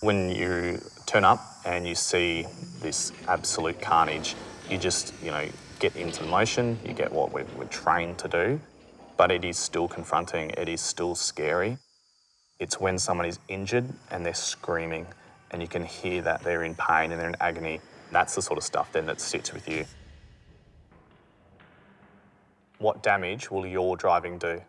When you turn up and you see this absolute carnage, you just, you know, get into motion, you get what we're, we're trained to do, but it is still confronting, it is still scary. It's when someone is injured and they're screaming and you can hear that they're in pain and they're in agony. That's the sort of stuff then that sits with you. What damage will your driving do?